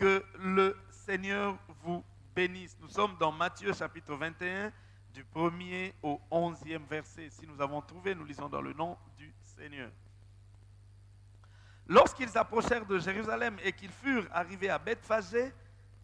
Que le Seigneur vous bénisse. Nous sommes dans Matthieu chapitre 21, du premier au onzième verset. Si nous avons trouvé, nous lisons dans le nom du Seigneur. Lorsqu'ils approchèrent de Jérusalem et qu'ils furent arrivés à Bethphagée,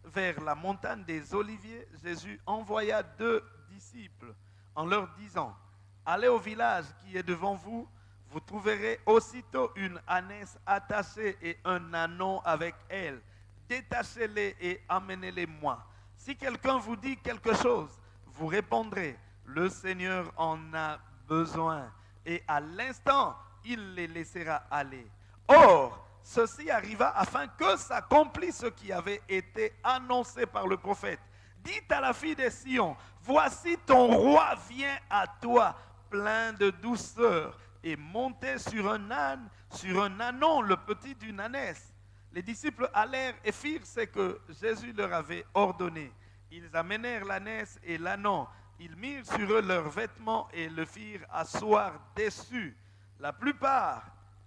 vers la montagne des Oliviers, Jésus envoya deux disciples en leur disant, Allez au village qui est devant vous, vous trouverez aussitôt une ânesse attachée et un anon avec elle. Détachez-les et amenez-les moi. Si quelqu'un vous dit quelque chose, vous répondrez, le Seigneur en a besoin. Et à l'instant, il les laissera aller. Or, ceci arriva afin que s'accomplisse ce qui avait été annoncé par le prophète. Dites à la fille des Sion, voici ton roi vient à toi, plein de douceur, et monté sur un âne, sur un anon, le petit d'une ânesse. Les disciples allèrent et firent ce que Jésus leur avait ordonné. Ils amenèrent l'ânesse et l'anon. Ils mirent sur eux leurs vêtements et le firent asseoir dessus. La plupart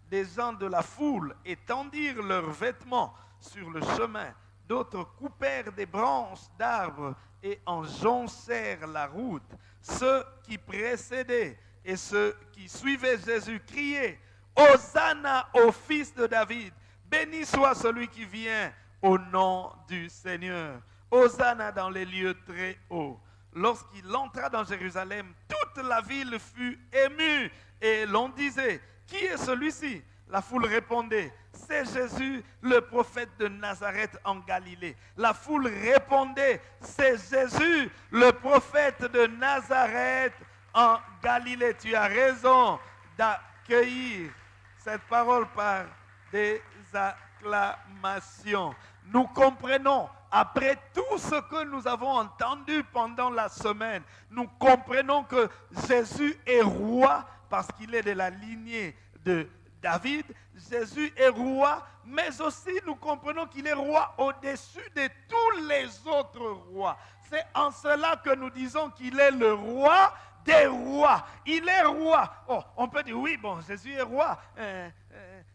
des gens de la foule étendirent leurs vêtements sur le chemin. D'autres coupèrent des branches d'arbres et enjoncèrent la route. Ceux qui précédaient et ceux qui suivaient Jésus criaient, Hosanna au fils de David, béni soit celui qui vient au nom du Seigneur. Hosanna dans les lieux très hauts. Lorsqu'il entra dans Jérusalem, toute la ville fut émue et l'on disait, qui est celui-ci? La foule répondait, c'est Jésus, le prophète de Nazareth en Galilée. La foule répondait, c'est Jésus, le prophète de Nazareth en Galilée. Tu as raison d'accueillir cette parole par des acclamations. Nous comprenons, après tout ce que nous avons entendu pendant la semaine, nous comprenons que Jésus est roi parce qu'il est de la lignée de David. Jésus est roi, mais aussi nous comprenons qu'il est roi au-dessus de tous les autres rois. C'est en cela que nous disons qu'il est le roi des rois. Il est roi. Oh, on peut dire, oui, bon, Jésus est roi. Euh,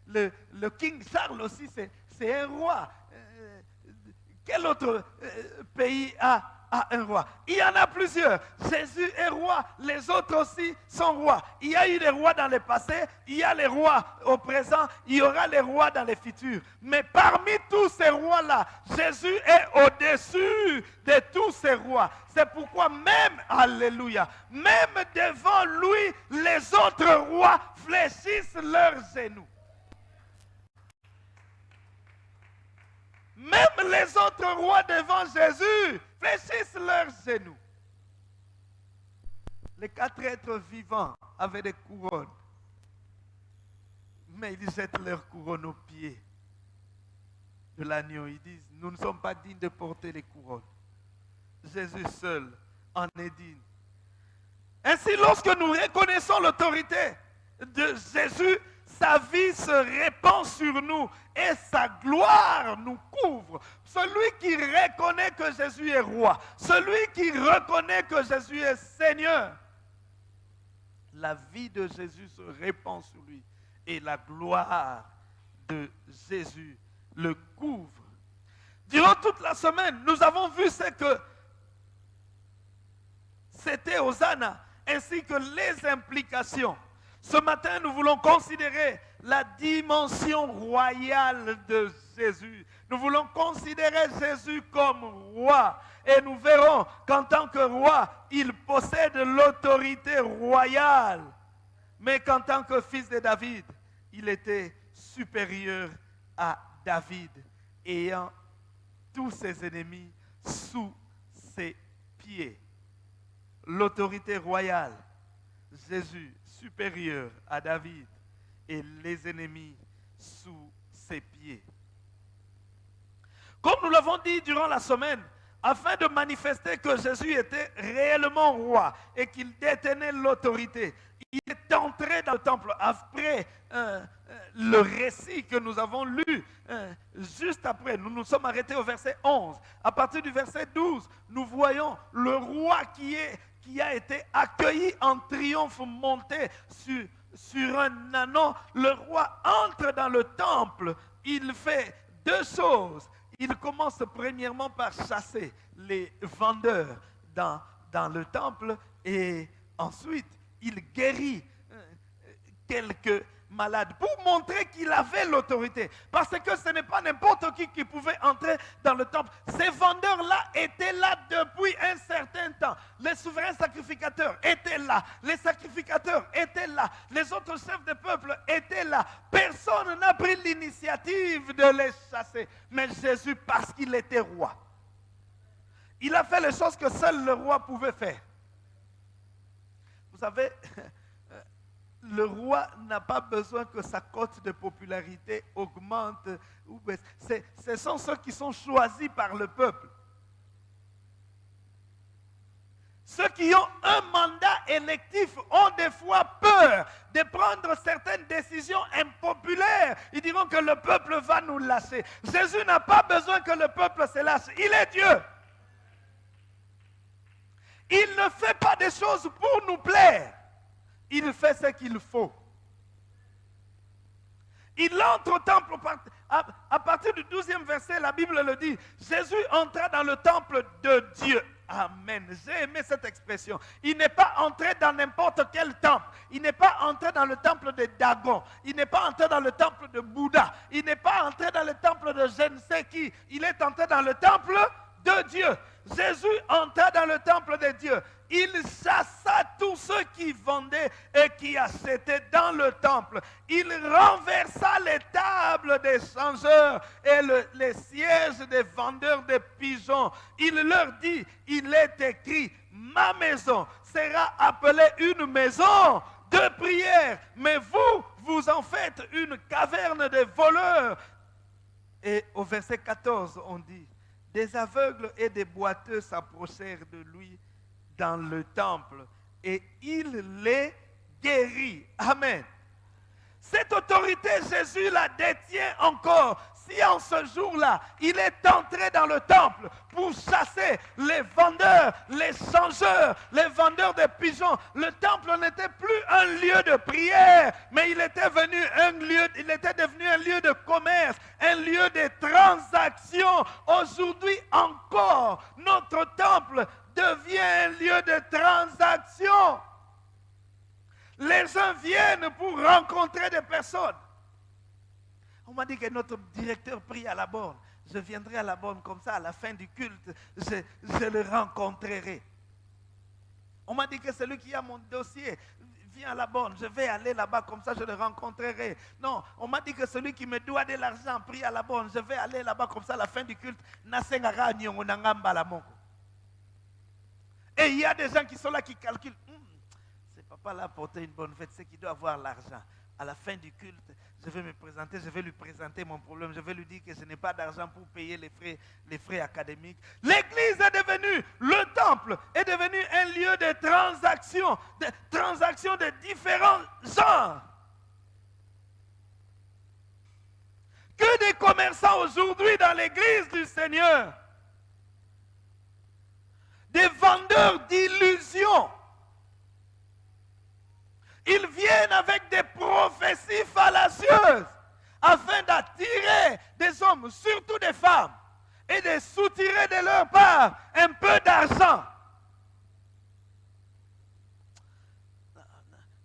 le, le, King Charles aussi, c'est un roi. Euh, quel autre pays a un roi? Il y en a plusieurs. Jésus est roi, les autres aussi sont rois. Il y a eu des rois dans le passé, il y a les rois au présent, il y aura les rois dans les futurs. Mais parmi tous ces rois-là, Jésus est au-dessus de tous ces rois. C'est pourquoi même, alléluia, même devant lui, les autres rois fléchissent leurs genoux. Même les autres rois devant Jésus fléchissent leurs genoux. Les quatre êtres vivants avaient des couronnes. Mais ils jettent leurs couronnes aux pieds de l'agneau. Ils disent, nous ne sommes pas dignes de porter les couronnes. Jésus seul en est digne. Ainsi, lorsque nous reconnaissons l'autorité de Jésus, sa vie se répand sur nous et sa gloire nous couvre. Celui qui reconnaît que Jésus est roi, celui qui reconnaît que Jésus est Seigneur, la vie de Jésus se répand sur lui et la gloire de Jésus le couvre. Durant toute la semaine, nous avons vu ce que c'était Hosanna, ainsi que les implications ce matin, nous voulons considérer la dimension royale de Jésus. Nous voulons considérer Jésus comme roi. Et nous verrons qu'en tant que roi, il possède l'autorité royale. Mais qu'en tant que fils de David, il était supérieur à David, ayant tous ses ennemis sous ses pieds. L'autorité royale, Jésus supérieur à David et les ennemis sous ses pieds. Comme nous l'avons dit durant la semaine, afin de manifester que Jésus était réellement roi et qu'il détenait l'autorité, il est entré dans le temple après euh, euh, le récit que nous avons lu euh, juste après. Nous nous sommes arrêtés au verset 11. À partir du verset 12, nous voyons le roi qui est qui a été accueilli en triomphe monté sur, un anon. Le roi entre dans le temple. Il fait deux choses. il commence premièrement par chasser les vendeurs dans, dans le temple et ensuite il guérit euh, quelques malade pour montrer qu'il avait l'autorité. Parce que ce n'est pas n'importe qui qui pouvait entrer dans le temple. Ces vendeurs-là étaient là depuis un certain temps. Les souverains sacrificateurs étaient là. Les sacrificateurs étaient là. Les autres chefs de peuple étaient là. Personne n'a pris l'initiative de les chasser. Mais Jésus, parce qu'il était roi, il a fait les choses que seul le roi pouvait faire. Vous savez, le roi n'a pas besoin que sa cote de popularité augmente. Ce sont ceux qui sont choisis par le peuple. Ceux qui ont un mandat électif ont des fois peur de prendre certaines décisions impopulaires. Ils diront que le peuple va nous lâcher. Jésus n'a pas besoin que le peuple se lâche. Il est Dieu. Il ne fait pas des choses pour nous plaire il fait ce qu'il faut. Il entre au temple, à, partir du 12e verset, la Bible le dit, Jésus entra dans le temple de Dieu. Amen. J'ai aimé cette expression. Il n'est pas entré dans n'importe quel temple. Il n'est pas entré dans le temple de Dagon. Il n'est pas entré dans le temple de Bouddha. Il n'est pas entré dans le temple de je ne sais qui. Il est entré dans le temple de Dieu. Jésus entra dans le temple de Dieu il chassa tous ceux qui vendaient et qui achetaient dans le temple. Il renversa les tables des changeurs et les sièges des vendeurs de pigeons. Il leur dit, il est écrit, ma maison sera appelée une maison de prière, mais vous, vous en faites une caverne de voleurs. Et au verset 14, on dit, des aveugles et des boiteux s'approchèrent de lui dans le temple et il les guérit. Amen. Cette autorité, Jésus la détient encore. Si en ce jour-là, il est entré dans le temple pour chasser les vendeurs, les changeurs, les vendeurs de pigeons, le temple n'était plus un lieu de prière, mais il était, venu un lieu, il était devenu un lieu de commerce, un lieu de transaction. Aujourd'hui encore, notre temple devient un lieu de transaction. Les gens viennent pour rencontrer des personnes. On m'a dit que notre directeur prie à la borne. Je viendrai à la borne comme ça, à la fin du culte, je, le rencontrerai. On m'a dit que celui qui a mon dossier vient à la borne, je vais aller là-bas comme ça, je le rencontrerai. Non, on m'a dit que celui qui me doit de l'argent prie à la borne, je vais aller là-bas comme ça à la fin du culte. Et il y a des gens qui sont là qui calculent. Hmm, c'est papa là porter une bonne fête, c'est qu'il doit avoir l'argent. À la fin du culte, je vais me présenter, je vais lui présenter mon problème, je vais lui dire que je n'ai pas d'argent pour payer les frais, les frais académiques. L'église est devenue, le temple est devenu un lieu de transactions, de transactions de différents genres. Que des commerçants aujourd'hui dans l'église du Seigneur des vendeurs d'illusions. Ils viennent avec des prophéties fallacieuses afin d'attirer des hommes, surtout des femmes, et de soutirer de leur part un peu d'argent.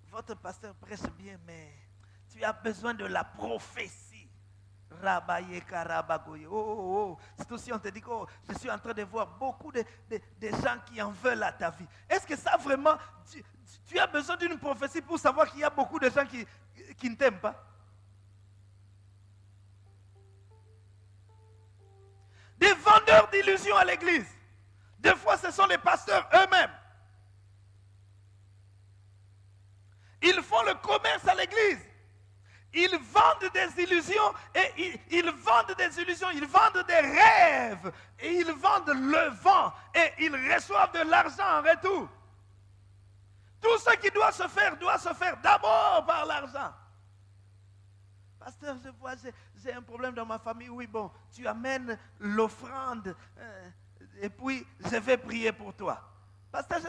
Votre pasteur presse bien, mais tu as besoin de la prophétie. Oh, oh, oh. C'est aussi, on te dit que oh, je suis en train de voir beaucoup de, gens qui en veulent à ta vie. Est-ce que ça vraiment, tu, as besoin d'une prophétie pour savoir qu'il y a beaucoup de gens qui, qui ne t'aiment pas? Des vendeurs d'illusions à l'église. Des fois, ce sont les pasteurs eux-mêmes. Ils font le commerce à l'église. Ils vendent des illusions et ils, vendent des illusions, ils vendent des rêves et ils vendent le vent et ils reçoivent de l'argent en retour. Tout ce qui doit se faire doit se faire d'abord par l'argent. Pasteur, je vois, j'ai un problème dans ma famille. Oui, bon, tu amènes l'offrande euh, et puis je vais prier pour toi. Pasteur,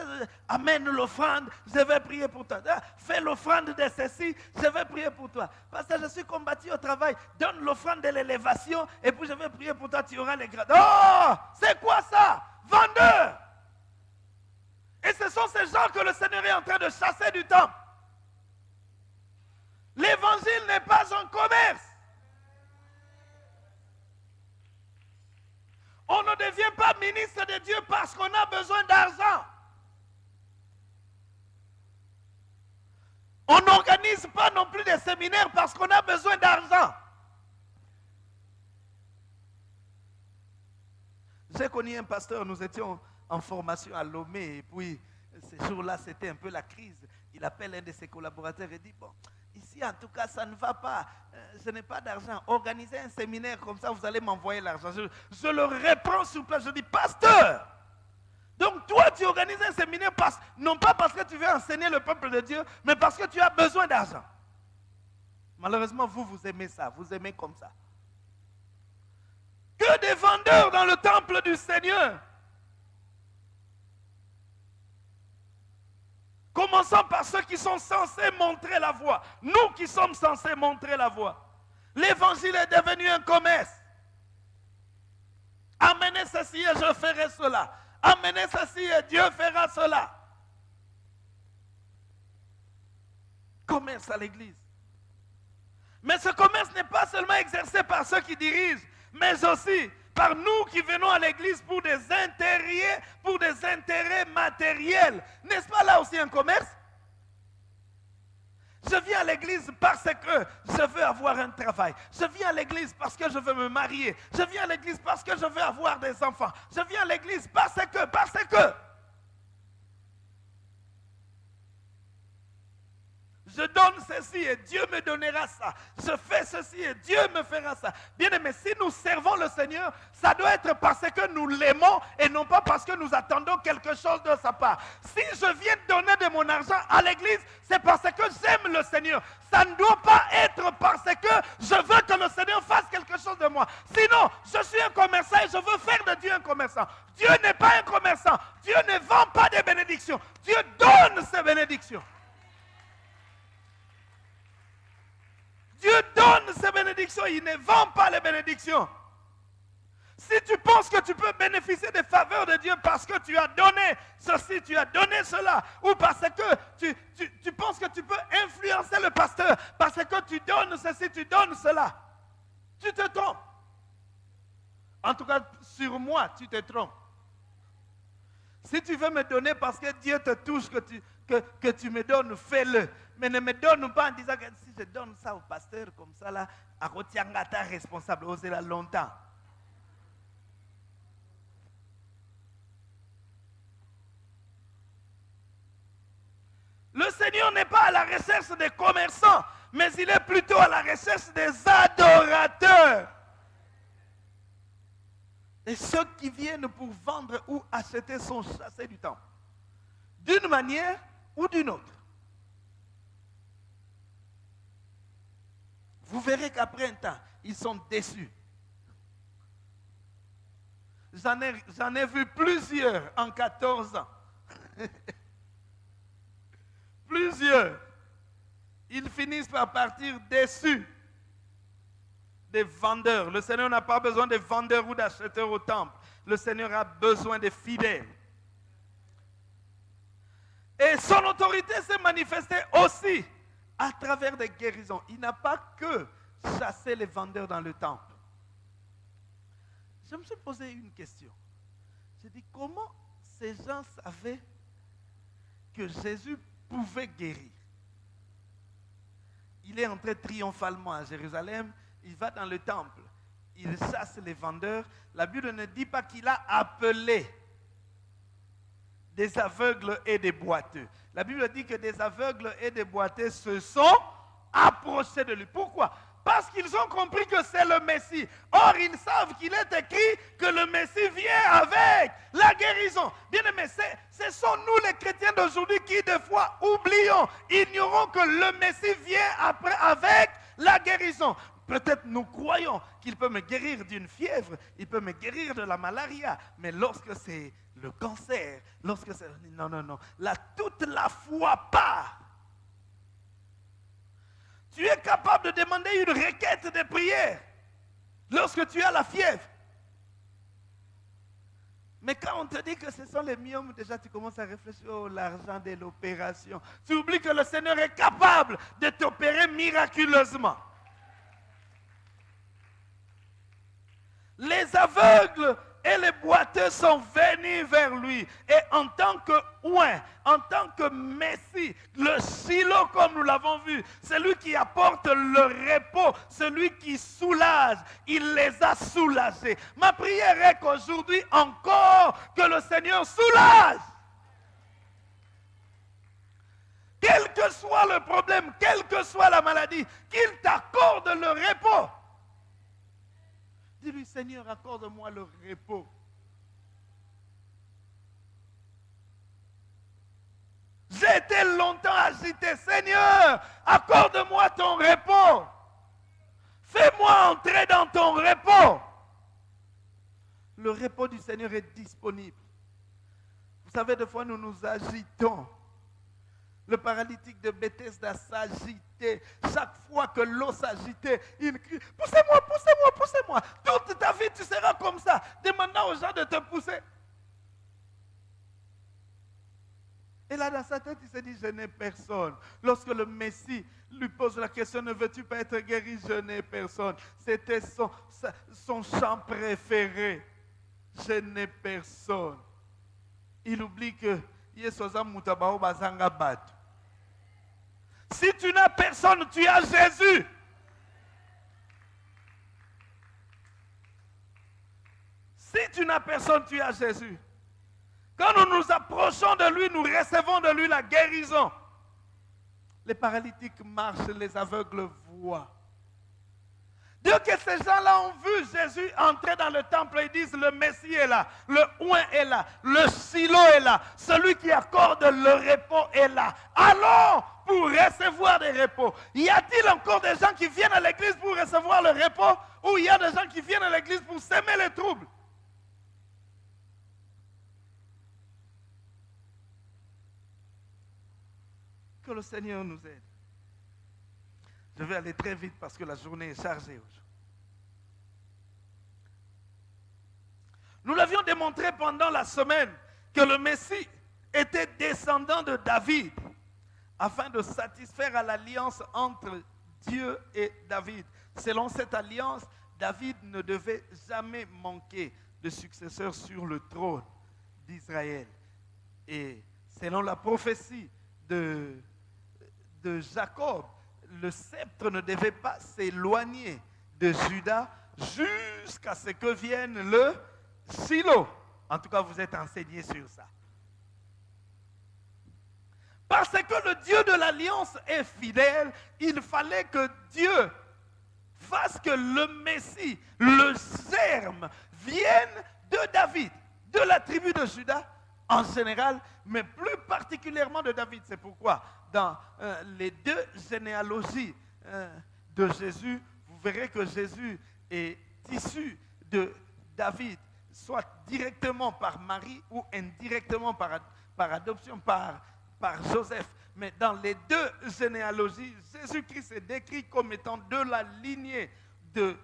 amène l'offrande, je vais prier pour toi. Ah, fais l'offrande de ceci, je vais prier pour toi. Pasteur, je suis combattu au travail, donne l'offrande de l'élévation et puis je vais prier pour toi, tu auras les grades. Oh, c'est quoi ça? Vendeur Et ce sont ces gens que le Seigneur est en train de chasser du temps. L'évangile n'est pas un commerce. On ne devient pas ministre de Dieu parce qu'on a besoin d'argent. On n'organise pas non parce qu'on a besoin d'argent. J'ai connu un pasteur, nous étions en formation à Lomé, et puis ce jour-là, c'était un peu la crise. Il appelle un de ses collaborateurs et dit, bon, ici en tout cas, ça ne va pas. Euh, je n'ai pas d'argent. Organisez un séminaire comme ça, vous allez m'envoyer l'argent. Je, je, le reprends sur place. Je dis, pasteur, donc toi, tu organises un séminaire non pas parce que tu veux enseigner le peuple de Dieu, mais parce que tu as besoin d'argent. Malheureusement, vous, vous aimez ça, vous aimez comme ça. Que des vendeurs dans le temple du Seigneur. Commençons par ceux qui sont censés montrer la voie. Nous qui sommes censés montrer la voie. L'évangile est devenu un commerce. Amenez ceci et je ferai cela. Amenez ceci et Dieu fera cela. Commerce à l'église. Mais ce commerce n'est pas seulement exercé par ceux qui dirigent, mais aussi par nous qui venons à l'église pour des intérêts, pour des intérêts matériels. N'est-ce pas là aussi un commerce? Je viens à l'église parce que je veux avoir un travail. Je viens à l'église parce que je veux me marier. Je viens à l'église parce que je veux avoir des enfants. Je viens à l'église parce que, parce que. Je donne ceci et Dieu me donnera ça. Je fais ceci et Dieu me fera ça. Bien aimé, si nous servons le Seigneur, ça doit être parce que nous l'aimons et non pas parce que nous attendons quelque chose de sa part. Si je viens donner de mon argent à l'église, c'est parce que j'aime le Seigneur. Ça ne doit pas être parce que je veux que le Seigneur fasse quelque chose de moi. Sinon, je suis un commerçant et je veux faire de Dieu un commerçant. Dieu n'est pas un commerçant. Dieu ne vend pas des bénédictions. Dieu donne ses bénédictions. Dieu donne ses bénédictions, il ne vend pas les bénédictions. Si tu penses que tu peux bénéficier des faveurs de Dieu parce que tu as donné ceci, tu as donné cela, ou parce que tu, penses que tu peux influencer le pasteur, parce que tu donnes ceci, tu donnes cela, tu te trompes. En tout cas, sur moi, tu te trompes. Si tu veux me donner parce que Dieu te touche, que tu, que, que tu me donnes, fais-le. Mais ne me donne pas en disant que si je donne ça au pasteur comme ça, là, à ta responsable, oh, c'est là longtemps. Le Seigneur n'est pas à la recherche des commerçants, mais il est plutôt à la recherche des adorateurs. Et ceux qui viennent pour vendre ou acheter sont chassés du temps. D'une manière ou d'une autre. Vous verrez qu'après un temps, ils sont déçus. J'en ai, vu plusieurs en 14 ans. plusieurs. Ils finissent par partir déçus des vendeurs. Le Seigneur n'a pas besoin de vendeurs ou d'acheteurs au temple. Le Seigneur a besoin de fidèles. Et son autorité s'est manifestée aussi à travers des guérisons. Il n'a pas que chassé les vendeurs dans le temple. Je me suis posé une question. J'ai dit, comment ces gens savaient que Jésus pouvait guérir? Il est entré triomphalement à Jérusalem, il va dans le temple, il chasse les vendeurs. La Bible ne dit pas qu'il a appelé des aveugles et des boiteux. La Bible dit que des aveugles et des boiteux se sont approchés de lui. Pourquoi? Parce qu'ils ont compris que c'est le Messie. Or, ils savent qu'il est écrit que le Messie vient avec la guérison. Bien aimé, ce sont nous les chrétiens d'aujourd'hui qui, des fois, oublions, ignorons que le Messie vient après avec la guérison. Peut-être nous croyons qu'il peut me guérir d'une fièvre, il peut me guérir de la malaria, mais lorsque c'est le cancer, lorsque c'est... Non, non, non. Là, toute la foi part. Tu es capable de demander une requête de prière lorsque tu as la fièvre. Mais quand on te dit que ce sont les myomes, déjà tu commences à réfléchir à l'argent de l'opération. Tu oublies que le Seigneur est capable de t'opérer miraculeusement. Les aveugles sont venus vers lui. Et en tant que oin, en tant que Messie, le silo comme nous l'avons vu, celui qui apporte le repos, celui qui soulage, il les a soulagés. Ma prière est qu'aujourd'hui encore, que le Seigneur soulage. Quel que soit le problème, quelle que soit la maladie, qu'il t'accorde le repos. Dis-lui, Seigneur, accorde-moi le repos. J'ai été longtemps agité. Seigneur, accorde-moi ton repos. Fais-moi entrer dans ton repos. Le repos du Seigneur est disponible. Vous savez, des fois, nous nous agitons. Le paralytique de Bethesda s'agitait. Chaque fois que l'eau s'agitait, il crie Poussez-moi, poussez-moi, poussez-moi. Toute ta vie, tu seras comme ça. Demandant aux gens de te pousser. Et là, dans sa tête, il s'est dit Je n'ai personne. Lorsque le Messie lui pose la question Ne veux-tu pas être guéri? Je n'ai personne. C'était son, son chant préféré. Je n'ai personne. Il oublie que si tu n'as personne, tu as Jésus. Si tu n'as personne, tu as Jésus. Quand nous nous approchons de lui, nous recevons de lui la guérison. Les paralytiques marchent, les aveugles voient. Dieu que ces gens-là ont vu Jésus entrer dans le temple et disent le Messie est là, le oin est là, le silo est là, celui qui accorde le repos est là. Allons pour recevoir des repos. Y a-t-il encore des gens qui viennent à l'église pour recevoir le repos? Ou il y a des gens qui viennent à l'église pour s'aimer les troubles? Que le Seigneur nous aide. Je vais aller très vite parce que la journée est chargée aujourd'hui. Nous l'avions démontré pendant la semaine que le Messie était descendant de David afin de satisfaire à l'alliance entre Dieu et David. Selon cette alliance, David ne devait jamais manquer de successeur sur le trône d'Israël. Et selon la prophétie de, de Jacob, le sceptre ne devait pas s'éloigner de Judas jusqu'à ce que vienne le silo. En tout cas, vous êtes enseigné sur ça. Parce que le Dieu de l'alliance est fidèle, il fallait que Dieu fasse que le Messie, le germe, vienne de David, de la tribu de Judas en général, mais plus particulièrement de David. C'est pourquoi dans euh, les deux généalogies euh, de Jésus, vous verrez que Jésus est issu de David, soit directement par Marie ou indirectement par, adoption par Joseph. Mais dans les deux généalogies, Jésus-Christ est décrit comme étant de la lignée de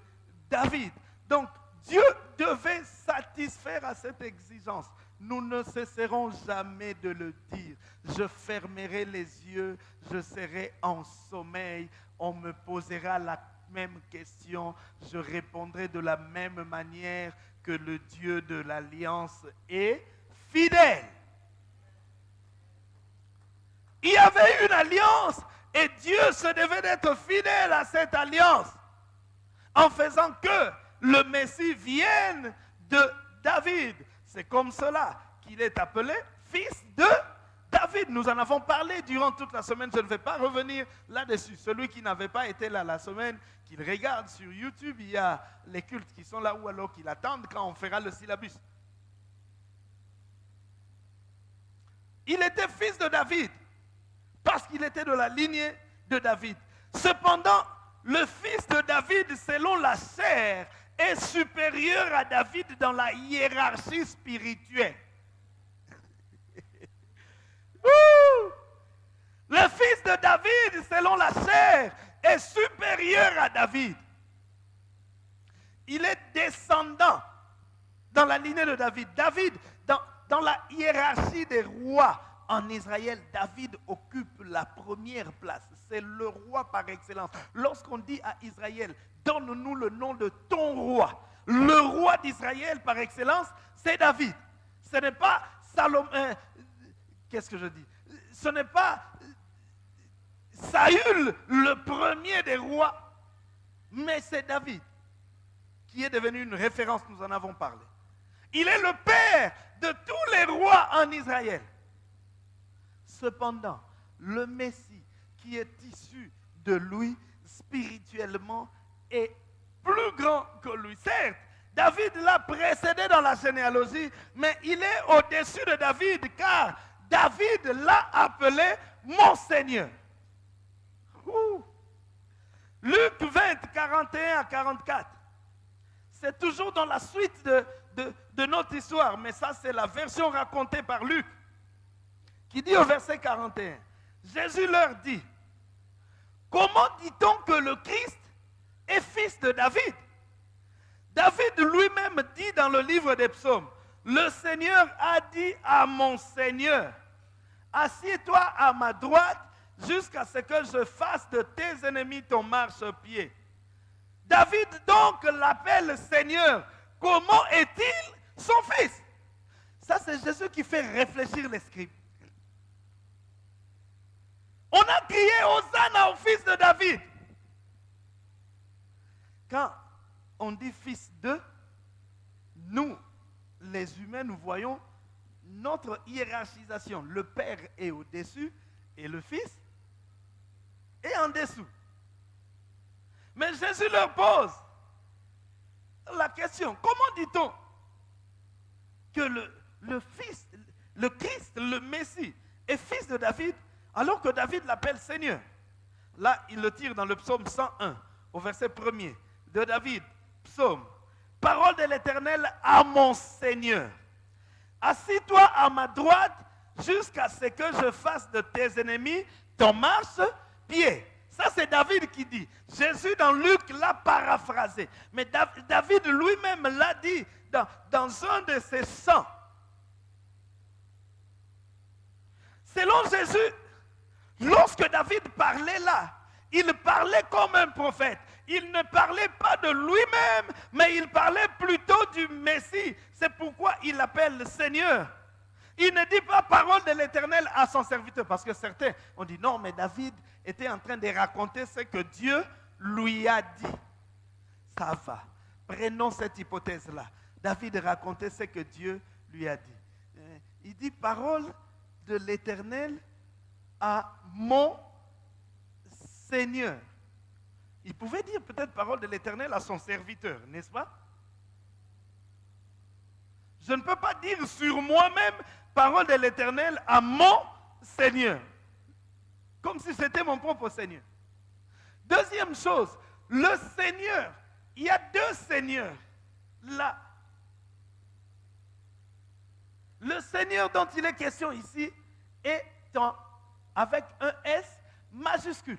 David. Donc Dieu devait satisfaire à cette exigence. Nous ne cesserons jamais de le dire. Je fermerai les yeux, je serai en sommeil, on me posera la même question, je répondrai de la même manière que le Dieu de l'alliance est fidèle. Il y avait une alliance et Dieu se devait d'être fidèle à cette alliance en faisant que le Messie vienne de David. C'est comme cela qu'il est appelé fils de David. Nous en avons parlé durant toute la semaine. Je ne vais pas revenir là-dessus. Celui qui n'avait pas été là la semaine, qu'il regarde sur YouTube, il y a les cultes qui sont là ou alors qu'il attendent quand on fera le syllabus. Il était fils de David parce qu'il était de la lignée de David. Cependant, le fils de David, selon la chair, est supérieur à David dans la hiérarchie spirituelle. Le fils de David, selon la chair, est supérieur à David. Il est descendant dans la lignée de David. David, dans, dans la hiérarchie des rois en Israël, David occupe la première place. C'est le roi par excellence. Lorsqu'on dit à Israël, donne-nous le nom de ton roi, le roi d'Israël par excellence, c'est David. Ce n'est pas Salomon. Euh, qu'est-ce que je dis? Ce n'est pas Saül, le premier des rois, mais c'est David qui est devenu une référence, nous en avons parlé. Il est le père de tous les rois en Israël. Cependant, le Messie qui est issu de lui spirituellement est plus grand que lui. Certes, David l'a précédé dans la généalogie, mais il est au-dessus de David car David l'a appelé mon Seigneur. Luc 20, 41 à 44. C'est toujours dans la suite de, de, notre histoire, mais ça c'est la version racontée par Luc, qui dit au verset 41, Jésus leur dit, comment dit-on que le Christ fils de David David lui-même dit dans le livre des psaumes, le Seigneur a dit à mon Seigneur, assieds-toi à ma droite jusqu'à ce que je fasse de tes ennemis ton marchepied. David donc l'appelle Seigneur. Comment est-il son fils? Ça, c'est Jésus qui fait réfléchir les scribes. On a crié Hosanna au fils de David. Quand on dit fils de, nous, les humains, nous voyons notre hiérarchisation. Le Père est au-dessus et le Fils est en dessous. Mais Jésus leur pose la question, comment dit-on que le, le Fils, le Christ, le Messie, est fils de David alors que David l'appelle Seigneur? Là, il le tire dans le psaume 101, au verset 1er de David, psaume. Parole de l'Éternel à mon Seigneur. Assis-toi à ma droite jusqu'à ce que je fasse de tes ennemis ton marche-pied. Ça, c'est David qui dit. Jésus, dans Luc, l'a paraphrasé. Mais David lui-même l'a dit dans, dans un de ses chants. Selon Jésus, lorsque David parlait là, il parlait comme un prophète. Il ne parlait pas de lui-même, mais il parlait plutôt du Messie. C'est pourquoi il l'appelle le Seigneur. Il ne dit pas parole de l'Éternel à son serviteur, parce que certains ont dit non, mais David était en train de raconter ce que Dieu lui a dit. Ça va. Prenons cette hypothèse-là. David racontait ce que Dieu lui a dit. Euh, il dit parole de l'Éternel à mon Seigneur. Il pouvait dire peut-être parole de l'Éternel à son serviteur, n'est-ce pas? Je ne peux pas dire sur moi-même parole de l'Éternel à mon Seigneur. Comme si c'était mon propre Seigneur. Deuxième chose, le Seigneur. Il y a deux Seigneurs là. Le Seigneur dont il est question ici est avec un S majuscule.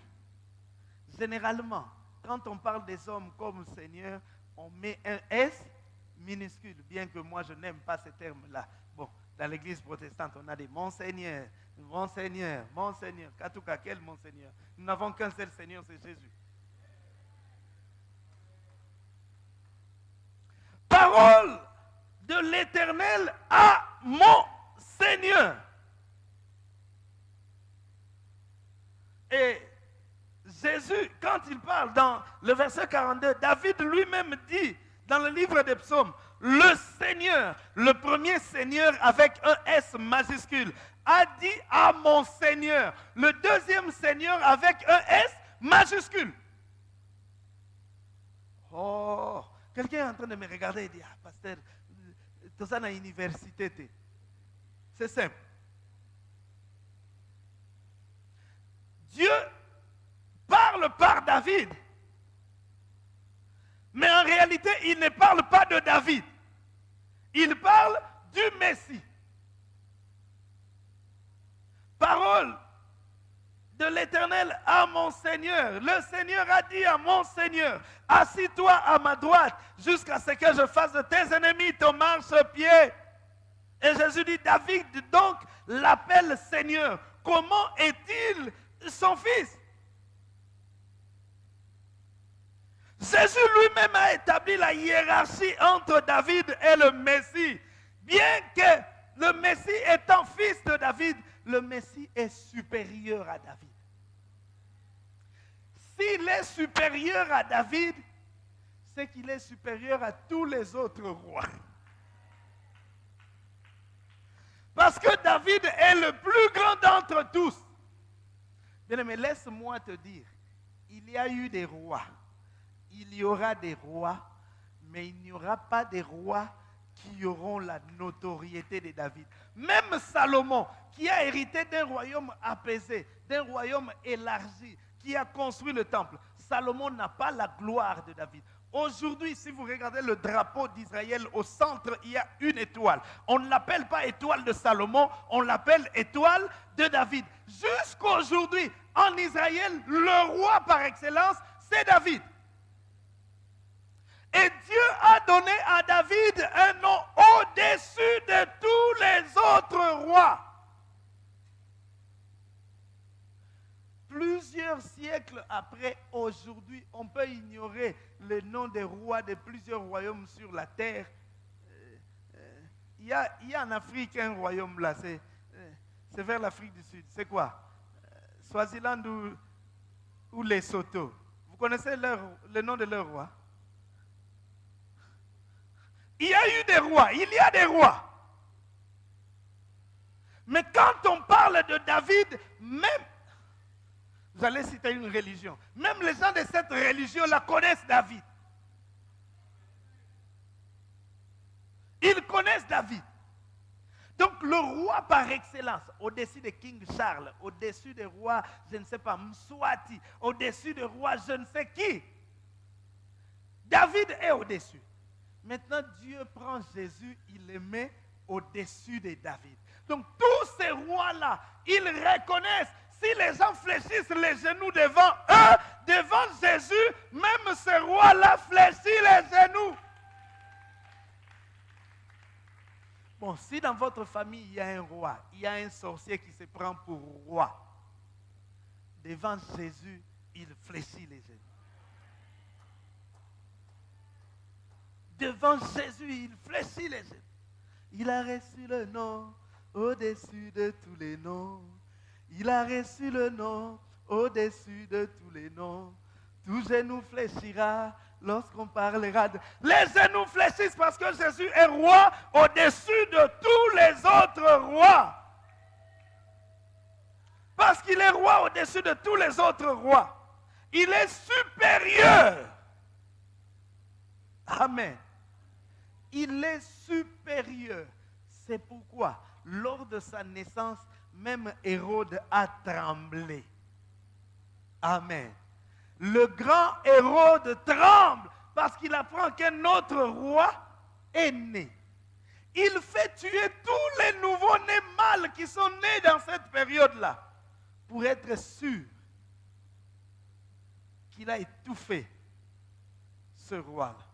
Généralement, quand on parle des hommes comme Seigneur, on met un S minuscule, bien que moi je n'aime pas ce terme-là. Bon, dans l'église protestante, on a des Monseigneur, Monseigneur, Monseigneur. Katouka, quel Monseigneur? Nous n'avons qu'un seul Seigneur, c'est Jésus. Parole de l'Éternel à mon Seigneur. Et Jésus, quand il parle dans le verset 42, David lui-même dit dans le livre des psaumes, le Seigneur, le premier Seigneur avec un S majuscule, a dit à mon Seigneur, le deuxième Seigneur avec un S majuscule. Oh, quelqu'un est en train de me regarder et dire, ah, pasteur, tout ça dans l'université. C'est simple. Dieu par David Mais en réalité, il ne parle pas de David. Il parle du Messie. Parole de l'Éternel à mon Seigneur. Le Seigneur a dit à mon Seigneur, assis-toi à ma droite jusqu'à ce que je fasse de tes ennemis ton marche-pied. Et Jésus dit, David donc l'appelle Seigneur. Comment est-il son fils? Jésus lui-même a établi la hiérarchie entre David et le Messie. Bien que le Messie étant fils de David, le Messie est supérieur à David. S'il est supérieur à David, c'est qu'il est supérieur à tous les autres rois. Parce que David est le plus grand d'entre tous. Bien mais laisse-moi te dire, il y a eu des rois, il y aura des rois, mais il n'y aura pas des rois qui auront la notoriété de David. Même Salomon, qui a hérité d'un royaume apaisé, d'un royaume élargi, qui a construit le temple, Salomon n'a pas la gloire de David. Aujourd'hui, si vous regardez le drapeau d'Israël, au centre, il y a une étoile. On ne l'appelle pas étoile de Salomon, on l'appelle étoile de David. Jusqu'aujourd'hui, en Israël, le roi par excellence, c'est David. Et Dieu a donné à David un nom au-dessus de tous les autres rois. Plusieurs siècles après, aujourd'hui, on peut ignorer le nom des rois de plusieurs royaumes sur la terre. Euh, euh, il y, a, il y a en Afrique un royaume là, c'est euh, vers l'Afrique du Sud. C'est quoi? Swaziland ou, ou Lesotho. Vous connaissez le nom de leur roi? Il y a eu des rois, il y a des rois. Mais quand on parle de David, même, vous allez citer une religion, même les gens de cette religion la connaissent David. Ils connaissent David. Donc le roi par excellence, au-dessus de King Charles, au-dessus des rois, je ne sais pas, Mswati, au-dessus des rois, je ne sais qui. David est au-dessus. Maintenant, Dieu prend Jésus, il le met au-dessus de David. Donc, tous ces rois-là, ils reconnaissent, si les gens fléchissent les genoux devant eux, devant Jésus, même ces rois-là fléchissent les genoux. Bon, si dans votre famille, il y a un roi, il y a un sorcier qui se prend pour roi, devant Jésus, il fléchit les genoux. Devant Jésus, il fléchit les genoux. Il a reçu le nom au-dessus de tous les noms. Il a reçu le nom au-dessus de tous les noms. Tout genou fléchira lorsqu'on parlera de... Les genoux fléchissent parce que Jésus est roi au-dessus de tous les autres rois. Parce qu'il est roi au-dessus de tous les autres rois. Il est supérieur. Amen il est supérieur. C'est pourquoi, lors de sa naissance, même Hérode a tremblé. Amen. Le grand Hérode tremble parce qu'il apprend qu'un autre roi est né. Il fait tuer tous les nouveaux-nés mâles qui sont nés dans cette période-là pour être sûr qu'il a étouffé ce roi-là.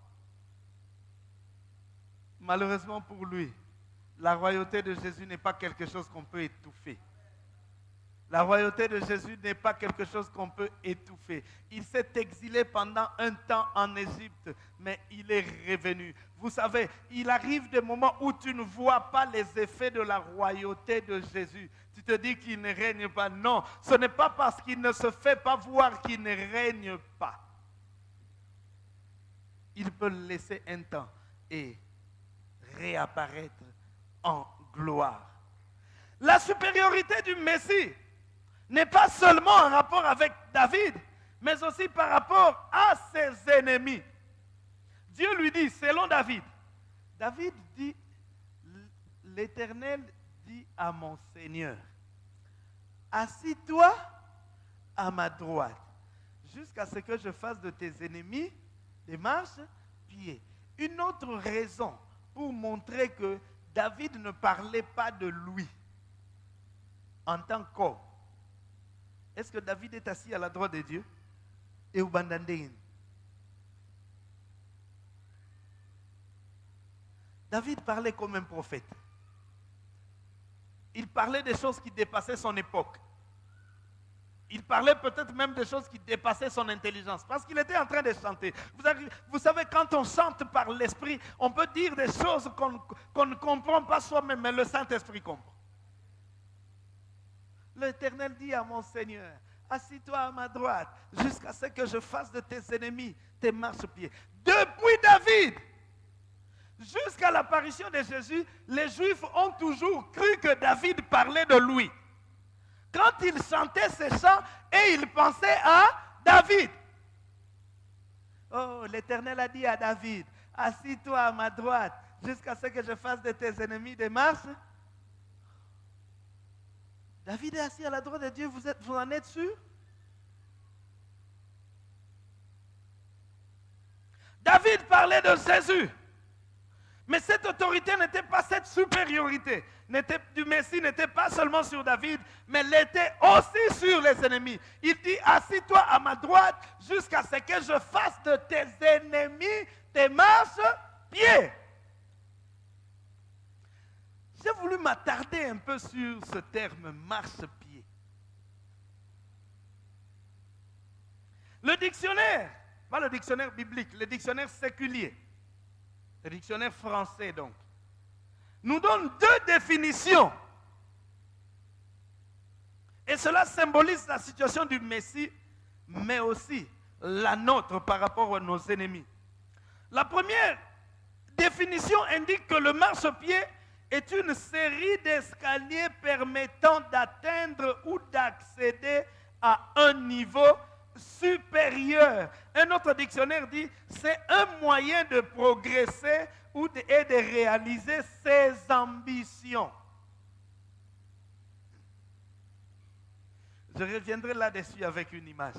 Malheureusement pour lui, la royauté de Jésus n'est pas quelque chose qu'on peut étouffer. La royauté de Jésus n'est pas quelque chose qu'on peut étouffer. Il s'est exilé pendant un temps en Égypte, mais il est revenu. Vous savez, il arrive des moments où tu ne vois pas les effets de la royauté de Jésus. Tu te dis qu'il ne règne pas. Non, ce n'est pas parce qu'il ne se fait pas voir qu'il ne règne pas. Il peut laisser un temps et réapparaître en gloire. La supériorité du Messie n'est pas seulement en rapport avec David, mais aussi par rapport à ses ennemis. Dieu lui dit, selon David, David dit, l'Éternel dit à mon Seigneur, assis-toi à ma droite, jusqu'à ce que je fasse de tes ennemis des marches-pieds. Une autre raison pour montrer que David ne parlait pas de lui en tant qu'homme. Est-ce que David est assis à la droite de Dieu Et David parlait comme un prophète. Il parlait des choses qui dépassaient son époque. Il parlait peut-être même des choses qui dépassaient son intelligence, parce qu'il était en train de chanter. Vous, savez, quand on chante par l'Esprit, on peut dire des choses qu'on ne comprend pas soi-même, mais le Saint-Esprit comprend. L'Éternel dit à mon Seigneur, assis-toi à ma droite, jusqu'à ce que je fasse de tes ennemis tes marchepieds. Depuis David, jusqu'à l'apparition de Jésus, les Juifs ont toujours cru que David parlait de lui quand il chantait ces chants et il pensait à David. Oh, l'Éternel a dit à David, assis-toi à ma droite jusqu'à ce que je fasse de tes ennemis des marches. David est assis à la droite de Dieu, vous, vous en êtes sûr? David parlait de Jésus. Mais cette autorité n'était pas cette supériorité du Messie n'était pas seulement sur David, mais l'était aussi sur les ennemis. Il dit, assis-toi à ma droite jusqu'à ce que je fasse de tes ennemis tes marches-pieds. J'ai voulu m'attarder un peu sur ce terme marche-pied. Le dictionnaire, pas le dictionnaire biblique, le dictionnaire séculier, le dictionnaire français donc, nous donne deux définitions. Et cela symbolise la situation du Messie, mais aussi la nôtre par rapport à nos ennemis. La première définition indique que le marchepied est une série d'escaliers permettant d'atteindre ou d'accéder à un niveau supérieur. Un autre dictionnaire dit c'est un moyen de progresser ou de, et de réaliser ses ambitions. Je reviendrai là-dessus avec une image.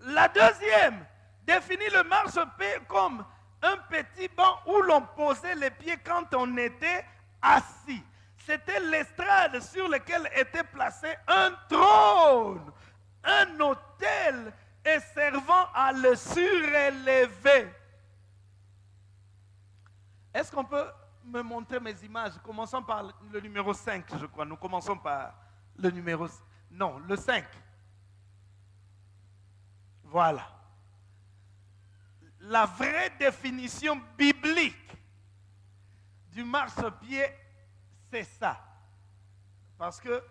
La deuxième définit le marche-pied comme un petit banc où l'on posait les pieds quand on était assis. C'était l'estrade sur laquelle était placé un trône un et servant à le surélever. Est-ce qu'on peut me montrer mes images? Commençons par le numéro 5, je crois. Nous commençons par le numéro... Non, le 5. Voilà. La vraie définition biblique du marchepied, c'est ça. Parce que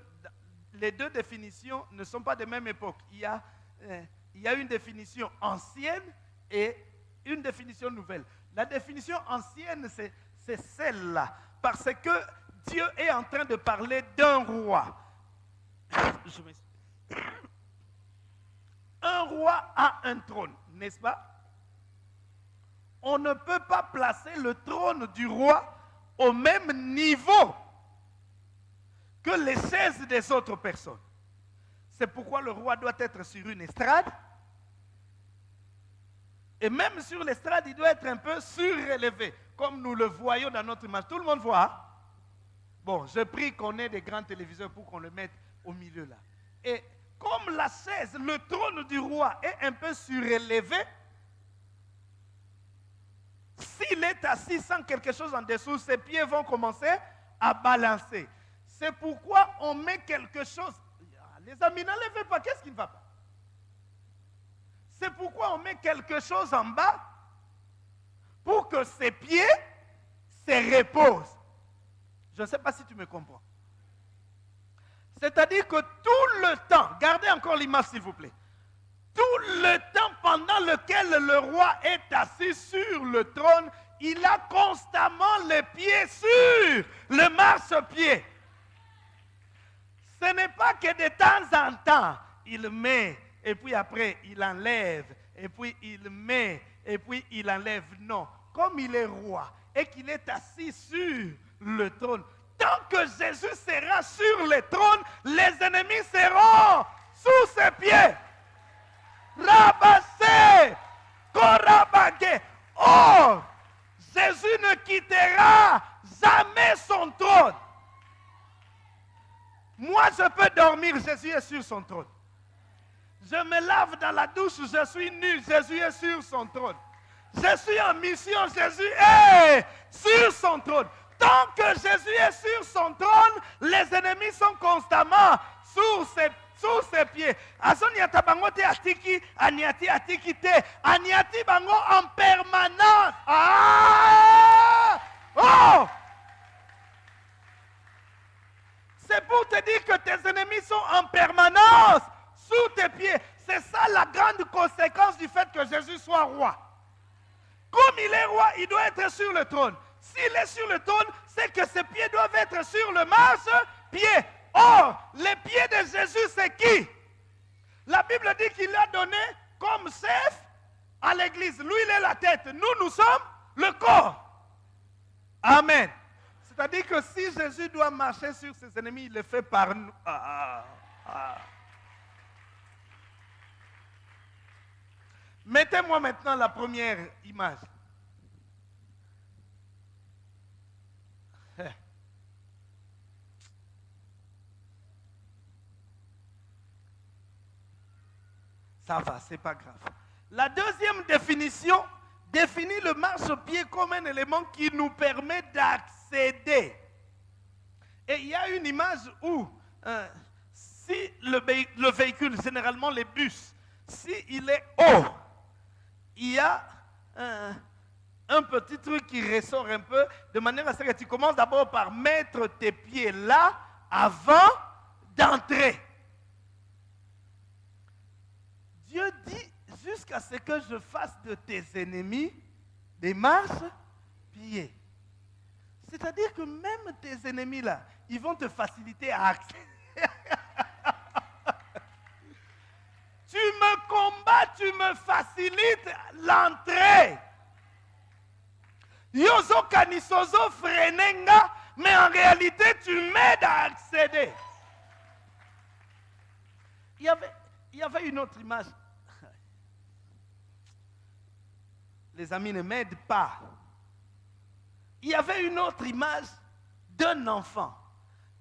les deux définitions ne sont pas de même époque. Il y a, il y a une définition ancienne et une définition nouvelle. La définition ancienne, c'est celle-là. Parce que Dieu est en train de parler d'un roi. un roi a un trône, n'est-ce pas? On ne peut pas placer le trône du roi au même niveau que les chaises des autres personnes. C'est pourquoi le roi doit être sur une estrade. Et même sur l'estrade, il doit être un peu surélevé, comme nous le voyons dans notre image. Tout le monde voit. Hein? Bon, je prie qu'on ait des grands téléviseurs pour qu'on le mette au milieu là. Et comme la chaise, le trône du roi est un peu surélevé, s'il est assis sans quelque chose en dessous, ses pieds vont commencer à balancer. C'est pourquoi on met quelque chose. Les amis, n'enlevez pas. Qu'est-ce qui ne va pas? C'est pourquoi on met quelque chose en bas pour que ses pieds se reposent. Je ne sais pas si tu me comprends. C'est-à-dire que tout le temps, gardez encore l'image s'il vous plaît, tout le temps pendant lequel le roi est assis sur le trône, il a constamment les pieds sur le marche-pied. Ce n'est pas que de temps en temps, il met, et puis après, il enlève, et puis il met, et puis il enlève. Non. Comme il est roi et qu'il est assis sur le trône, tant que Jésus sera sur le trône, les ennemis seront sous ses pieds. Rabassés, Korabage. Or, Jésus ne quittera jamais son trône. Moi, je peux dormir, Jésus est sur son trône. Je me lave dans la douche, je suis nu, Jésus est sur son trône. Je suis en mission, Jésus est sur son trône. Tant que Jésus est sur son trône, les ennemis sont constamment sous ses, pieds. Bango te atiki, aniati atiki aniati bango en permanence. Ah! Oh! C'est pour te dire que tes ennemis sont en permanence sous tes pieds. C'est ça la grande conséquence du fait que Jésus soit roi. Comme il est roi, il doit être sur le trône. S'il est sur le trône, c'est que ses pieds doivent être sur le marche-pied. Or, les pieds de Jésus, c'est qui? La Bible dit qu'il a donné comme chef à l'église. Lui, il est la tête. Nous, nous sommes le corps. Amen. C'est-à-dire que si Jésus doit marcher sur ses ennemis, il le fait par nous. Ah, ah, ah. Mettez-moi maintenant la première image. Ça va, c'est pas grave. La deuxième définition définit le marche-pied comme un élément qui nous permet d'accéder. Et il y a une image où, euh, si le, le, véhicule, généralement les bus, s'il il est haut, il y a un, un petit truc qui ressort un peu, de manière à ce que tu commences d'abord par mettre tes pieds là avant d'entrer. Dieu dit jusqu'à ce que je fasse de tes ennemis des marches-pieds. C'est-à-dire que même tes ennemis là, ils vont te faciliter à accéder. tu me combats, tu me facilites l'entrée. Yozo kanisozo mais en réalité, tu m'aides à accéder. Il y avait une autre image. Les amis ne m'aident pas. Il y avait une autre image d'un enfant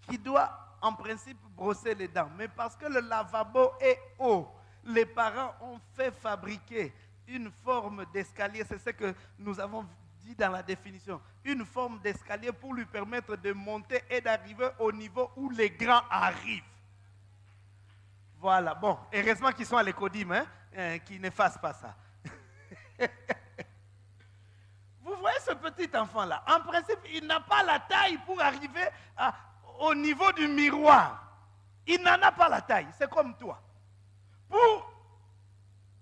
qui doit en principe brosser les dents. Mais parce que le lavabo est haut, les parents ont fait fabriquer une forme d'escalier. C'est ce que nous avons dit dans la définition. Une forme d'escalier pour lui permettre de monter et d'arriver au niveau où les grands arrivent. Voilà, bon, heureusement qu'ils sont à l'écodime, hein, euh, qu'ils ne fassent pas ça. Voyez ce petit enfant-là En principe, il n'a pas la taille pour arriver au niveau du miroir. Il n'en a pas la taille, c'est comme toi. Pour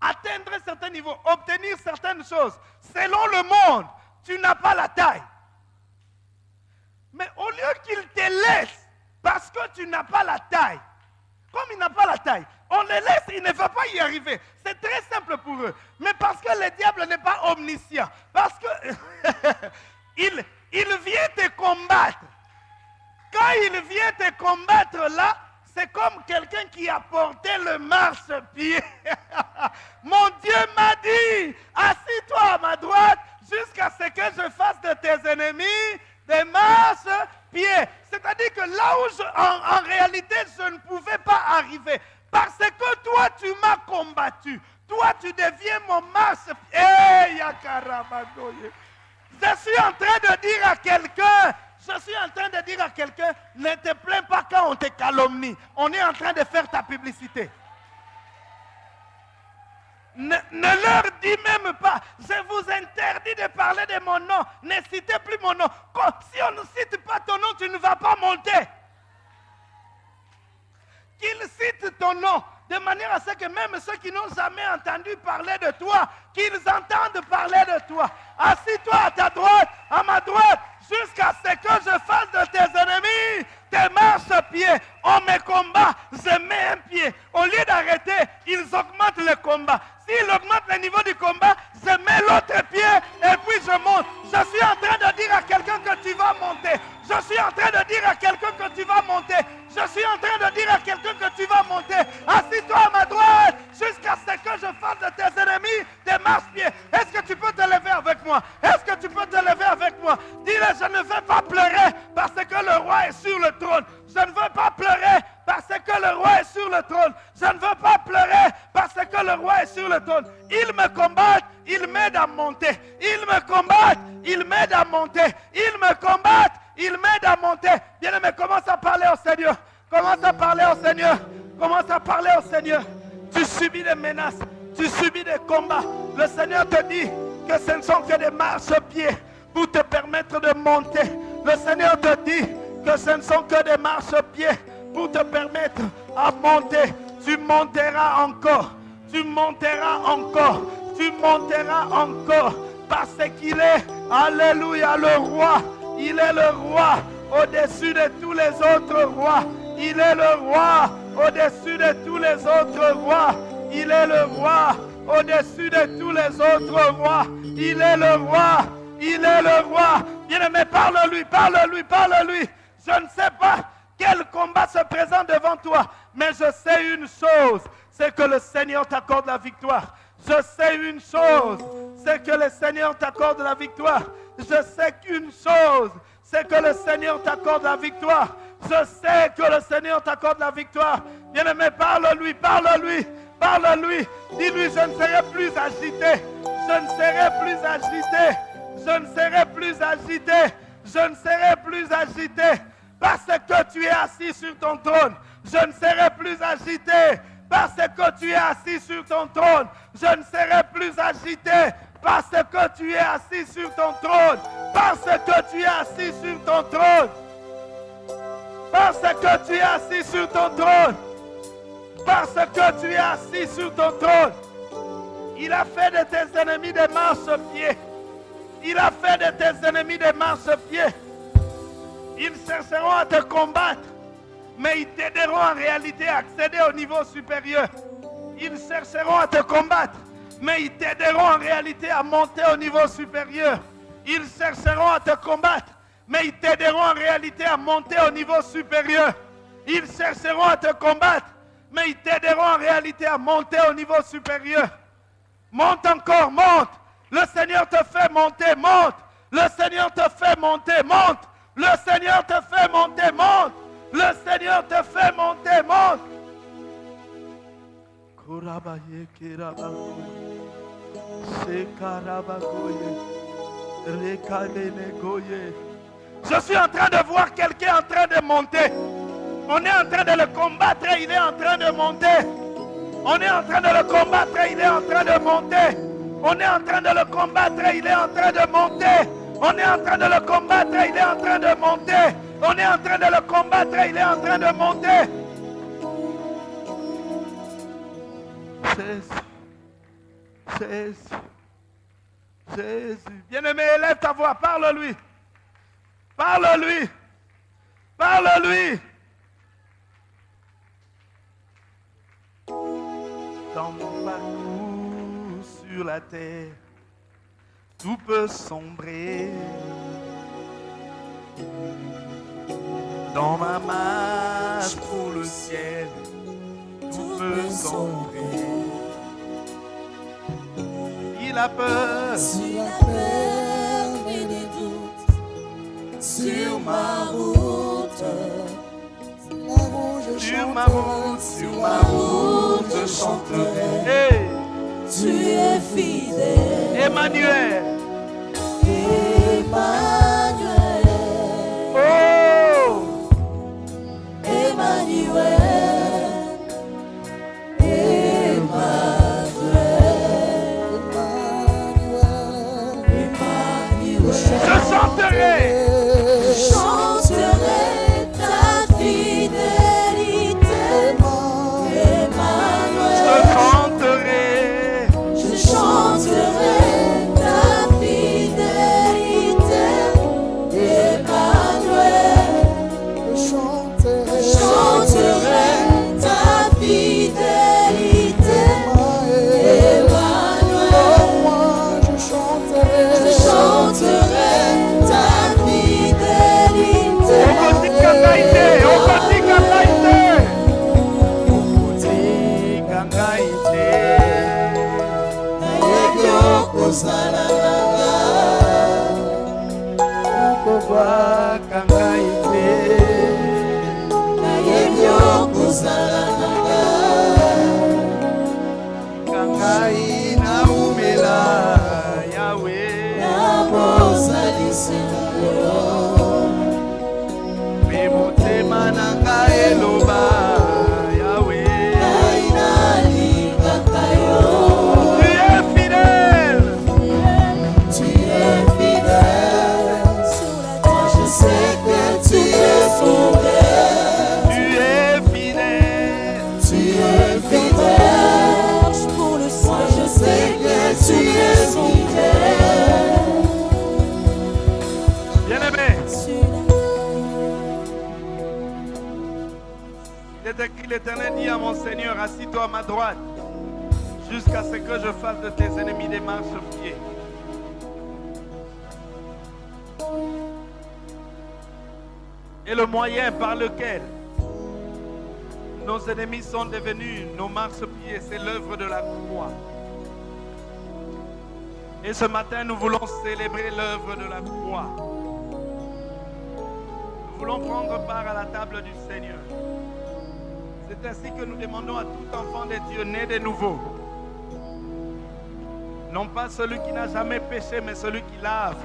atteindre certains niveaux, obtenir certaines choses, selon le monde, tu n'as pas la taille. Mais au lieu qu'il te laisse parce que tu n'as pas la taille, comme il n'a pas la taille, on les laisse, il ne va pas y arriver. C'est très simple pour eux. Mais parce que le diable n'est pas omniscient, parce que il, vient te combattre. Quand il vient te combattre là, c'est comme quelqu'un qui a porté le marche-pied. Mon Dieu m'a dit, assis-toi à ma droite jusqu'à ce que je fasse de tes ennemis des C'est-à-dire que là où en, réalité je ne pouvais pas arriver, parce que toi tu m'as combattu, toi tu deviens mon marche-pied. je suis en train de dire à quelqu'un, je suis en train de dire à quelqu'un, ne te plains pas quand on te calomnie. On est en train de faire ta publicité. Ne, leur dis même pas, je vous interdis de parler de mon nom. Ne citez plus mon nom. Si on ne cite pas ton nom, tu ne vas pas monter. Qu'ils citent ton nom de manière à ce que même ceux qui n'ont jamais entendu parler de toi, qu'ils entendent parler de toi. Assis-toi à ta droite, à ma droite, jusqu'à ce que je fasse de tes ennemis tes mains ce pied, on me combat, je mets un pied. Au lieu d'arrêter, ils augmentent le combat. S'ils augmentent le niveau du combat, je mets l'autre pied et puis je monte. Je suis en train de dire à quelqu'un que tu vas monter. Je suis en train de dire à quelqu'un que tu vas monter. Je suis en train de dire à quelqu'un que tu vas monter. Assis-toi à ma droite jusqu'à ce que je fasse de tes ennemis des marche-pieds. Est-ce que tu peux te lever avec moi? Est-ce que tu peux te lever avec moi? Dis-le, je ne vais pas pleurer parce que le roi est sur le trône. Je ne veux pas pleurer parce que le roi est sur le trône. Je ne veux pas pleurer parce que le roi est sur le trône. Il me combat, il m'aide à monter. Il me combat, il m'aide à monter. Il me combat, il m'aide à monter. Bien-aimé, commence à parler au Seigneur. Commence à parler au Seigneur. Commence à parler au Seigneur. Tu subis des menaces. Tu subis des combats. Le Seigneur te dit que ce ne sont que des marches-pieds pour te permettre de monter. Le Seigneur te dit que ce ne sont que des marches-pieds pour te permettre à monter. Tu monteras encore. Tu monteras encore. Tu monteras encore. Parce qu'il est, alléluia, le roi. Il est le roi au-dessus de tous les autres rois. Il est le roi au-dessus de tous les autres rois. Il est le roi au-dessus de tous les autres rois. Il est le roi. Il est le roi. Bien-aimé, parle-lui, parle-lui, parle-lui. Je ne sais pas quel combat se présente devant toi, mais je sais une chose, c'est que le Seigneur t'accorde la victoire. Je sais une chose, c'est que le Seigneur t'accorde la victoire. Je sais qu'une chose, c'est que le Seigneur t'accorde la victoire. Je sais que le Seigneur t'accorde la victoire. Bien-aimé, parle-lui, parle-lui, parle-lui. Dis-lui, je ne serai plus agité. Je ne serai plus agité. Je ne serai plus agité. Je ne serai plus agité. Parce que tu es assis sur ton trône. Je ne serai plus agité. Parce que tu es assis sur ton trône. Je ne serai plus agité. Parce que tu es assis sur ton trône. Parce que tu es assis sur ton trône. Parce que tu es assis sur ton trône. Parce que tu es assis sur ton trône. Il a fait de tes ennemis des marches-pieds. Il a fait de tes ennemis des marches-pieds. Ils chercheront à te combattre, mais ils t'aideront en réalité à accéder au niveau supérieur. Ils chercheront à te combattre, mais ils t'aideront en réalité à monter au niveau supérieur. Ils chercheront à te combattre, mais ils t'aideront en réalité à monter au niveau supérieur. Ils chercheront à te combattre, mais ils t'aideront en réalité à monter au niveau supérieur. Monte encore, monte. Le Seigneur te fait monter, monte. Le Seigneur te fait monter, monte. Le Seigneur te fait monter, monte. Le Seigneur te fait monter, monte. Je suis en train de voir quelqu'un en train de monter. On est en train de le combattre, il est en train de monter. On est en train de le combattre, il est en train de monter. On est en train de le combattre, il est en train de monter. On est en train de le combattre, il est en train de monter. On est en train de le combattre, il est en train de monter. Jésus. Jésus. Jésus. Bien-aimé, élève ta voix, parle-lui. Parle-lui. Parle-lui. Dans mon parcours sur la terre, tout peut sombrer. Dans ma marche pour le ciel, tout peut sombrer. Il a peur. S'il a peur des doutes sur ma route, Sur ma route, sur ma route, je chanterai. Hey, tu es fidèle, Emmanuel. Emmanuel, l'éternel dit à mon Seigneur assis-toi à ma droite jusqu'à ce que je fasse de tes ennemis des marches-pieds et le moyen par lequel nos ennemis sont devenus nos marchepieds, c'est l'œuvre de la croix. Et ce matin, nous voulons célébrer l'œuvre de la croix. Nous voulons prendre part à la table du Seigneur. C'est ainsi que nous demandons à tout enfant de Dieu né de nouveau. Non pas celui qui n'a jamais péché, mais celui qui lave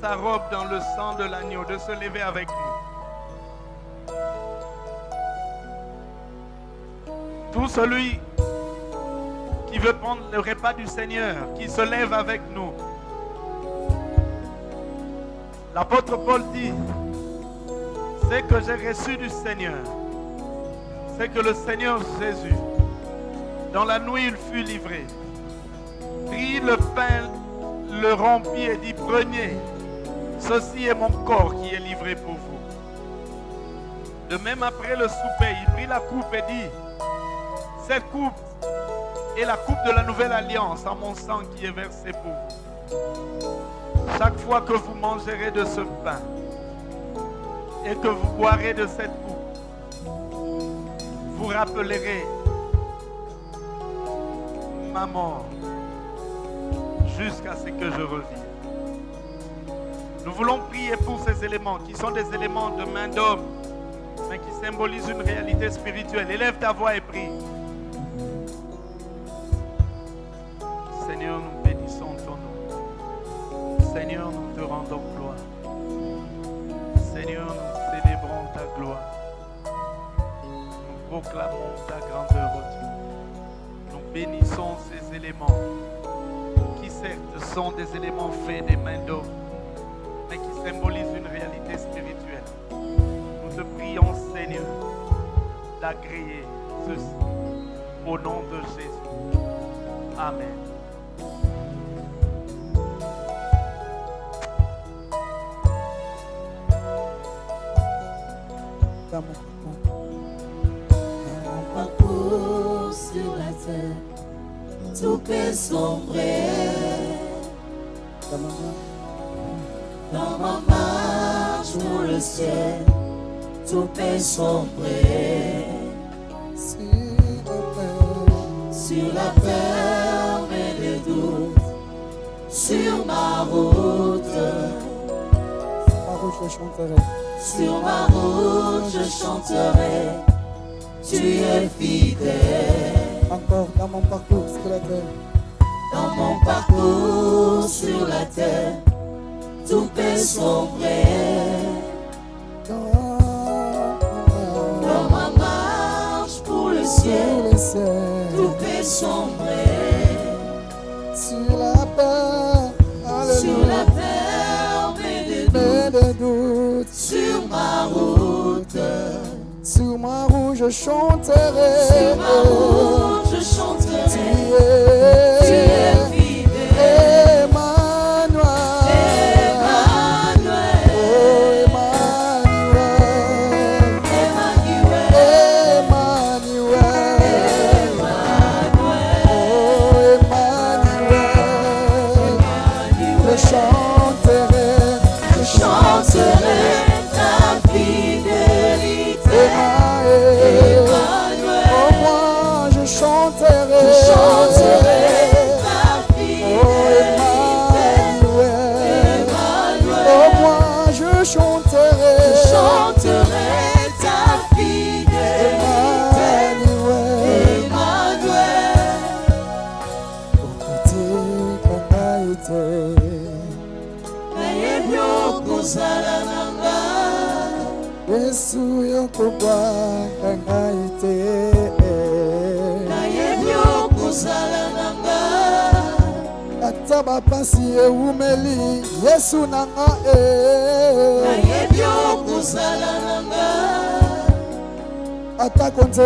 sa robe dans le sang de l'agneau, de se lever avec nous. Tout celui qui veut prendre le repas du Seigneur, qui se lève avec nous. L'apôtre Paul dit, c'est que j'ai reçu du Seigneur, c'est que le Seigneur Jésus, dans la nuit il fut livré, prit le pain, le rompit et dit, prenez, ceci est mon corps qui est livré pour vous. De même après le souper, il prit la coupe et dit, cette coupe est la coupe de la nouvelle alliance en mon sang qui est versé pour vous. Chaque fois que vous mangerez de ce pain et que vous boirez de cette coupe, ma mort jusqu'à ce que je revienne. Nous voulons prier pour ces éléments qui sont des éléments de main d'homme, mais qui symbolisent une réalité spirituelle. Élève ta voix et prie. Seigneur, nous bénissons ton nom. Seigneur, nous te rendons proclamons ta grandeur, ô Dieu. Nous bénissons ces éléments qui certes sont des éléments faits des mains d'homme, mais qui symbolisent une réalité spirituelle. Nous te prions, Seigneur, d'agréer ceci au nom de Jésus. Amen. Peut sombrer. Dans ma Dans ma marche pour le ciel, tout peut sombrer. sur la Sur la terre, mais des doutes, sur ma route, chanterai. sur ma route, je chanterai. Tu es fidèle. Encore dans mon parcours sur la terre, Dans mon parcours sur la terre, tout peut sombrer. dans Dans ma marche pour le ciel, tout peut sombrer. sur la terre, Sur la terre, mais des doutes, sur ma route. Sur ma je chanterai.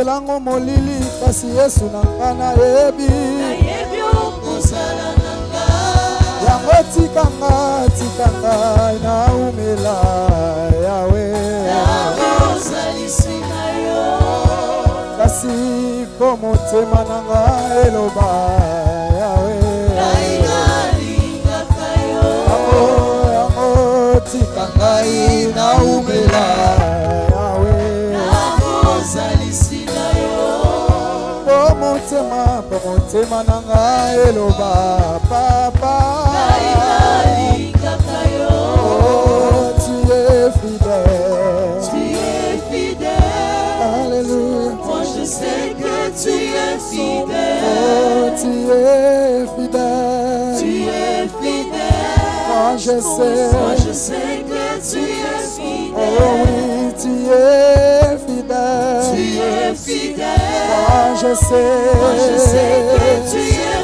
opelango molili kasi yesu na nga nayebi. Yango tikanga tikanga naumela yawe. Kasi ko motema na nga eloba yawe. Yango tikanga naumelaa motema po motema na nga eloba papa. Ngai Oh, tu es fidèle. Tu es fidèle. Alléluia. Moi je sais que tu es fidèle. Oh, tu es fidèle. Tu es fidèle. Moi je moi sais je sais que tu es Oh fidèle oui, tu es tu fidèle es fidèle Moi je sais moi je sais que tu es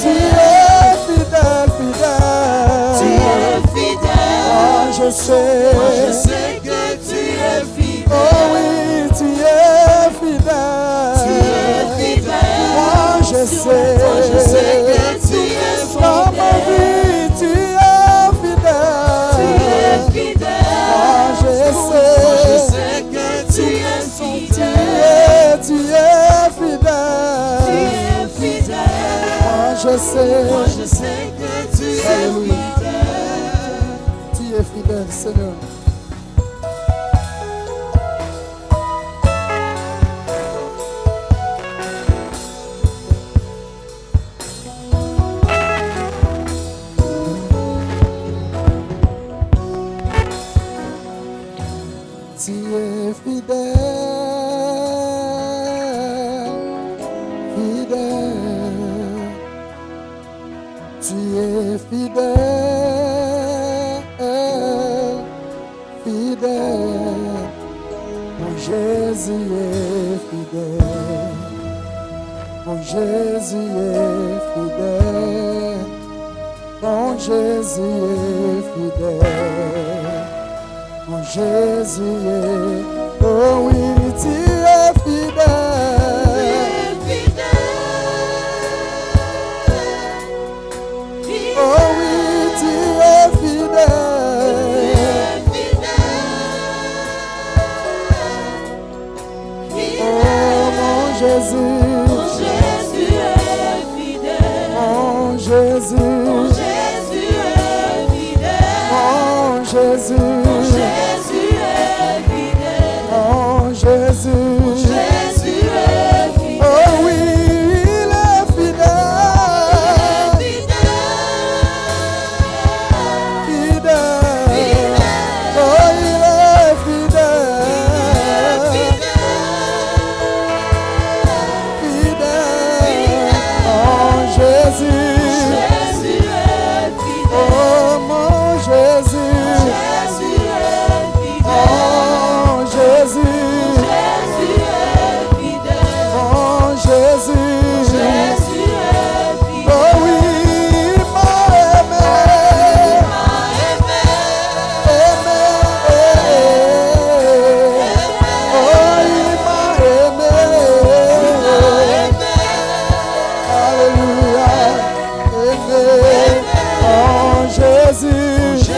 Tu fidèle es fidèle, fidèle. Tu es fidèle. Moi je sais. Moi je sais que tu es Oh fidèle oui, tu es fidèle. Tu es fidèle. Moi je sais Moi je sais. que tu es fidèle sais. Moi je sais que tu es fidèle Tu es fidèle Seigneur Jésus est fidèle. Mon Jésus est fidèle. Mon Jésus est fidèle. Mon Jésus est, oh